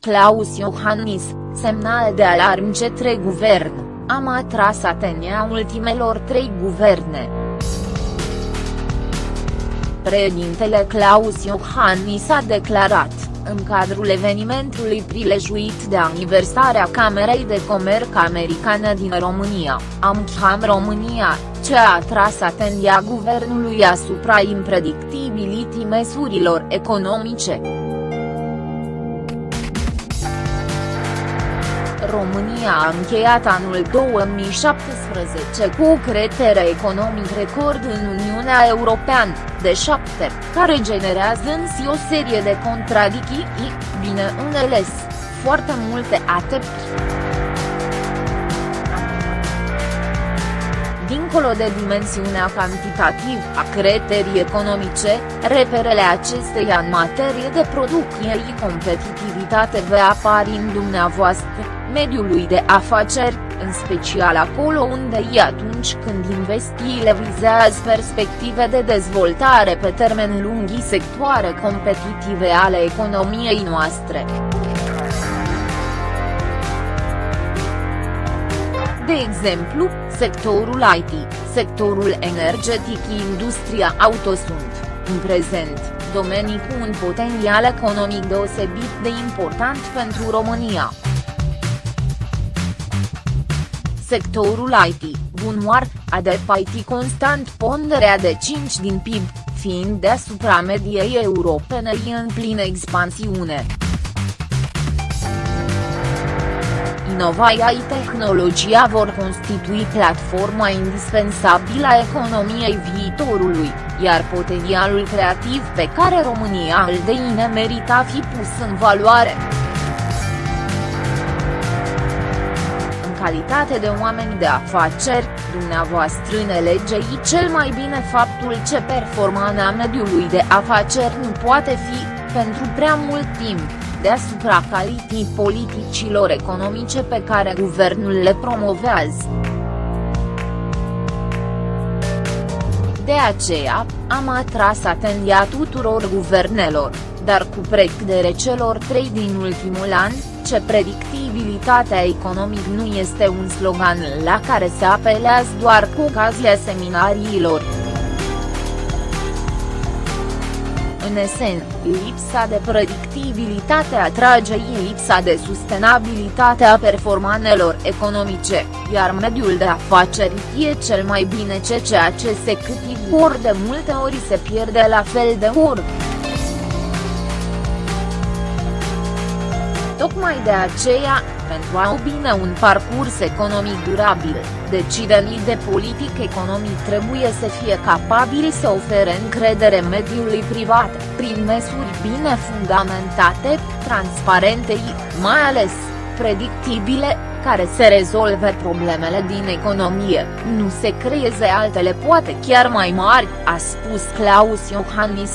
Claus Iohannis, semnal de alarm cetre guvern, am atras atenția ultimelor trei guverne. Președintele Claus Iohannis a declarat, în cadrul evenimentului prilejuit de aniversarea Camerei de Comerț Americană din România, AmCham România, ce a atras atenția guvernului asupra impredictibilității măsurilor economice. România a încheiat anul 2017 cu o cretere economic record în Uniunea Europeană, de 7, care generează însă o serie de contradicții, bineînțeles, foarte multe atepți. Dincolo de dimensiunea cantitativă a creterii economice, reperele acesteia în materie de producție și competitivitate vă apar în dumneavoastră, mediului de afaceri, în special acolo unde e atunci când investițiile vizează perspective de dezvoltare pe termen lung și sectoare competitive ale economiei noastre. De exemplu, sectorul IT, sectorul energetic și industria auto sunt, în prezent, domenii cu un potențial economic deosebit de important pentru România. Sectorul IT, bunoar, a depășit constant ponderea de 5 din PIB, fiind deasupra mediei europene în plină expansiune. Inovarea și tehnologia vor constitui platforma indispensabilă a economiei viitorului, iar potențialul creativ pe care România îl deține merita fi pus în valoare. În calitate de oameni de afaceri, dumneavoastră înțelegeți cel mai bine faptul ce performanța mediului de afaceri nu poate fi, pentru prea mult timp deasupra calității politicilor economice pe care guvernul le promovează. De aceea, am atras atenția tuturor guvernelor, dar cu precădere celor trei din ultimul an, ce predictibilitatea economic nu este un slogan la care se apelează doar cu ocazia seminariilor. În esen, lipsa de predictibilitate atrage lipsa de sustenabilitate a performanelor economice, iar mediul de afaceri e cel mai bine ce ceea ce se câștigă ori de multe ori se pierde la fel de ori. Tocmai de aceea, pentru a obține un parcurs economic durabil, decidenii de politic economic trebuie să fie capabili să ofere încredere mediului privat, prin măsuri bine fundamentate, transparente și, mai ales, predictibile, care să rezolve problemele din economie, nu se creeze altele poate chiar mai mari, a spus Claus Iohannis.